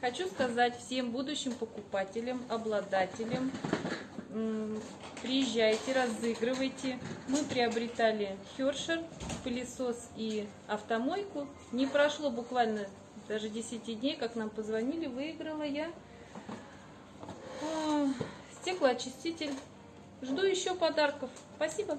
Хочу сказать всем будущим покупателям, обладателям, приезжайте, разыгрывайте. Мы приобретали Хершер, пылесос и автомойку. Не прошло буквально даже 10 дней, как нам позвонили, выиграла я стеклоочиститель. Жду еще подарков. Спасибо.